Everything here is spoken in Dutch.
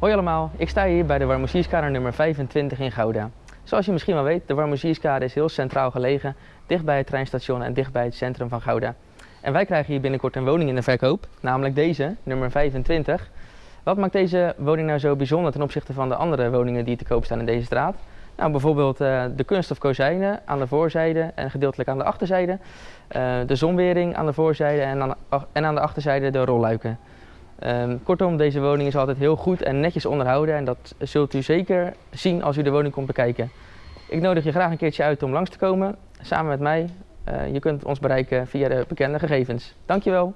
Hoi allemaal, ik sta hier bij de Warmoesierskade nummer 25 in Gouda. Zoals je misschien wel weet, de Warmoesierskade is heel centraal gelegen, dicht bij het treinstation en dicht bij het centrum van Gouda. En wij krijgen hier binnenkort een woning in de verkoop, namelijk deze, nummer 25. Wat maakt deze woning nou zo bijzonder ten opzichte van de andere woningen die te koop staan in deze straat? Nou, bijvoorbeeld uh, de kunststof kozijnen aan de voorzijde en gedeeltelijk aan de achterzijde. Uh, de zonwering aan de voorzijde en en aan de achterzijde de rolluiken. Um, kortom, deze woning is altijd heel goed en netjes onderhouden en dat zult u zeker zien als u de woning komt bekijken. Ik nodig je graag een keertje uit om langs te komen, samen met mij. Uh, je kunt ons bereiken via de bekende gegevens. Dankjewel!